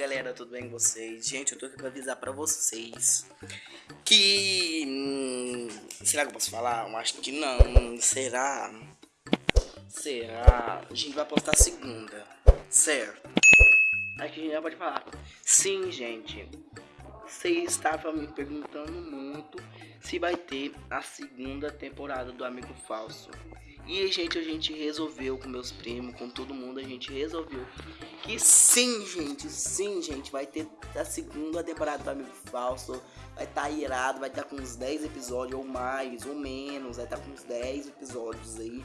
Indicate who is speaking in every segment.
Speaker 1: galera, tudo bem com vocês? Gente, eu tô aqui pra avisar pra vocês que. Hum, será que eu posso falar? Eu acho que não. Será? Será? A gente vai postar segunda, certo? Acho que a gente já pode falar. Sim, gente. Você estava me perguntando muito se vai ter a segunda temporada do Amigo Falso. E gente, a gente resolveu com meus primos, com todo mundo, a gente resolveu que sim, gente, sim, gente, vai ter a segunda temporada do Amigo Falso. Vai estar tá irado, vai estar tá com uns 10 episódios ou mais, ou menos, vai estar tá com uns 10 episódios aí.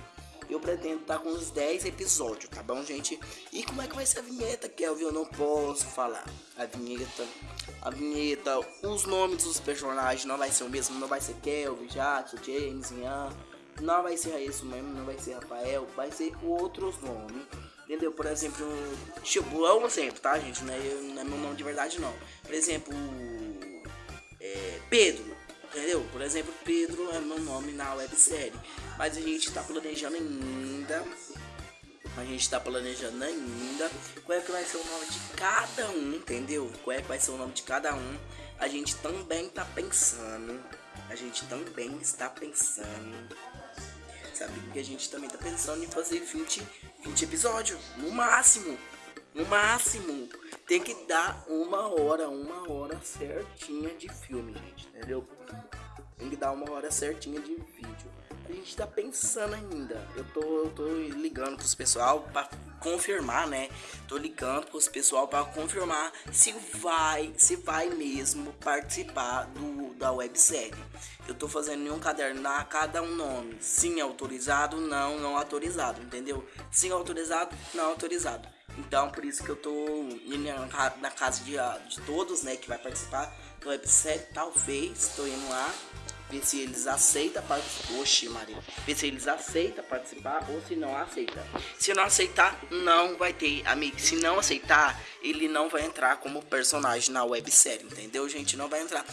Speaker 1: Eu pretendo estar tá com uns 10 episódios, tá bom, gente? E como é que vai ser a vinheta, Kelvin? Eu não posso falar. A vinheta, a vinheta, os nomes dos personagens não vai ser o mesmo, não vai ser Kelvin, Jackson, James, Ian não vai ser isso mesmo, não vai ser Rafael, vai ser outros nomes. Entendeu? Por exemplo, tipo, é um exemplo, tá, gente? Não é, não é meu nome de verdade, não. Por exemplo, é, Pedro. Entendeu? Por exemplo, Pedro é meu nome na websérie. Mas a gente tá planejando ainda. A gente tá planejando ainda qual é que vai ser o nome de cada um, entendeu? Qual é que vai ser o nome de cada um. A gente também tá pensando. A gente também está pensando sabe? Porque a gente também tá pensando em fazer 20, 20 episódios, no máximo. No máximo. Tem que dar uma hora, uma hora certinha de filme, gente, entendeu? Tem que dar uma hora certinha de vídeo. A gente tá pensando ainda. Eu tô, eu tô ligando pros pessoal pra confirmar, né? Tô ligando pros pessoal para confirmar se vai, se vai mesmo participar do da websérie. Eu tô fazendo em um caderno a cada um nome. Sim, autorizado, não, não autorizado, entendeu? Sim, autorizado, não autorizado. Então, por isso que eu tô na casa de, de todos, né, que vai participar do websérie. Talvez, tô indo lá ver se eles aceitam participar. Oxi, Maria. Ver se eles aceitam participar ou se não aceita. Se não aceitar, não vai ter, amigo. Se não aceitar, ele não vai entrar como personagem na websérie, entendeu, gente? Não vai entrar.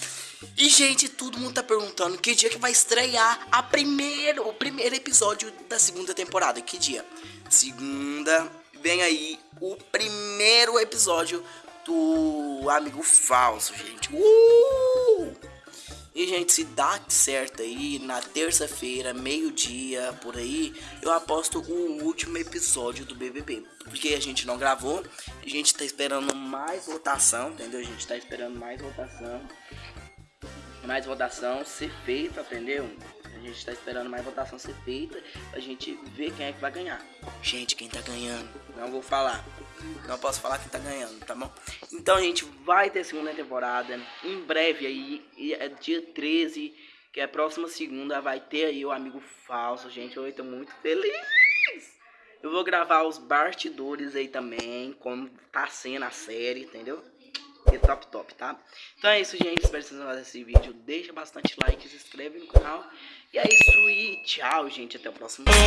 Speaker 1: E, gente, todo mundo tá perguntando que dia que vai estrear a primeiro, o primeiro episódio da segunda temporada. Que dia? Segunda, vem aí o primeiro episódio do Amigo Falso, gente. Uh! E, gente, se dá certo aí, na terça-feira, meio-dia, por aí, eu aposto o último episódio do BBB. Porque a gente não gravou, a gente tá esperando mais votação, entendeu? A gente tá esperando mais votação. Mais votação ser feita, entendeu? A gente tá esperando mais votação ser feita pra gente ver quem é que vai ganhar. Gente, quem tá ganhando? Não vou falar. Não posso falar quem tá ganhando, tá bom? Então, gente, vai ter segunda temporada. Em breve aí, é dia 13, que é a próxima segunda, vai ter aí o Amigo Falso, gente. Eu tô muito feliz. Eu vou gravar os bastidores aí também, como tá sendo a série, entendeu? Top top, tá? Então é isso, gente. Espero que vocês gostem desse vídeo. Deixa bastante like, se inscreve no canal. E é isso e tchau, gente. Até o próximo vídeo.